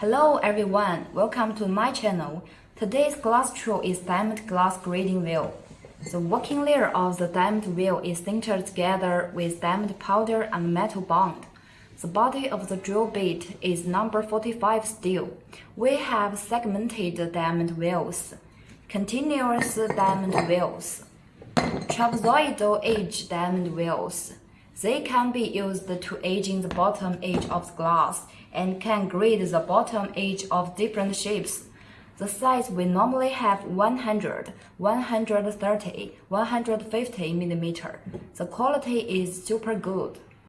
Hello everyone, welcome to my channel. Today's glass tool is diamond glass grading wheel. The working layer of the diamond wheel is sintered together with diamond powder and metal bond. The body of the drill bit is number 45 steel. We have segmented diamond wheels, continuous diamond wheels, trapezoidal edge diamond wheels. They can be used to aging the bottom edge of the glass and can grade the bottom edge of different shapes. The size we normally have 100, 130, 150 millimeter. The quality is super good.